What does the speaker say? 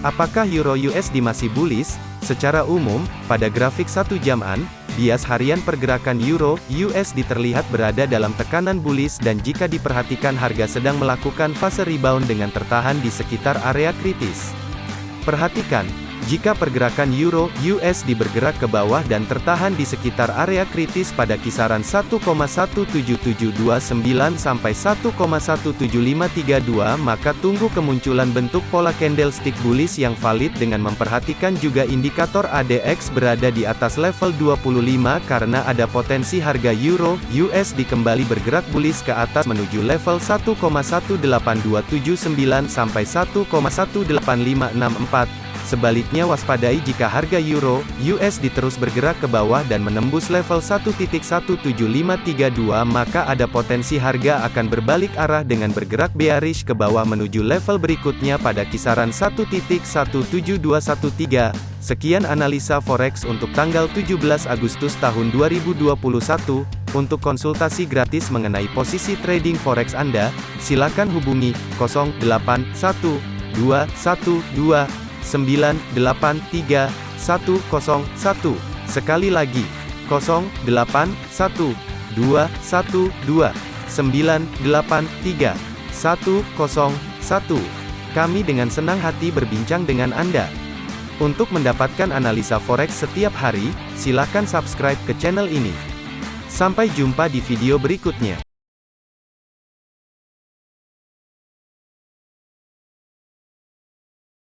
Apakah Euro USD masih bullish? Secara umum, pada grafik satu jaman, bias harian pergerakan Euro USD terlihat berada dalam tekanan bullish dan jika diperhatikan harga sedang melakukan fase rebound dengan tertahan di sekitar area kritis. Perhatikan, jika pergerakan euro USD bergerak ke bawah dan tertahan di sekitar area kritis pada kisaran 1,17729 sampai 1,17532 maka tunggu kemunculan bentuk pola candlestick bullish yang valid dengan memperhatikan juga indikator ADX berada di atas level 25 karena ada potensi harga euro USD kembali bergerak bullish ke atas menuju level 1,18279 sampai 1,18564 Sebaliknya waspadai jika harga euro USD terus bergerak ke bawah dan menembus level 1.17532 maka ada potensi harga akan berbalik arah dengan bergerak bearish ke bawah menuju level berikutnya pada kisaran 1.17113. Sekian analisa forex untuk tanggal 17 Agustus tahun 2021. Untuk konsultasi gratis mengenai posisi trading forex Anda, silakan hubungi 081212 983 101. Sekali lagi, 081 212 983 101. Kami dengan senang hati berbincang dengan Anda. Untuk mendapatkan analisa forex setiap hari, silakan subscribe ke channel ini. Sampai jumpa di video berikutnya.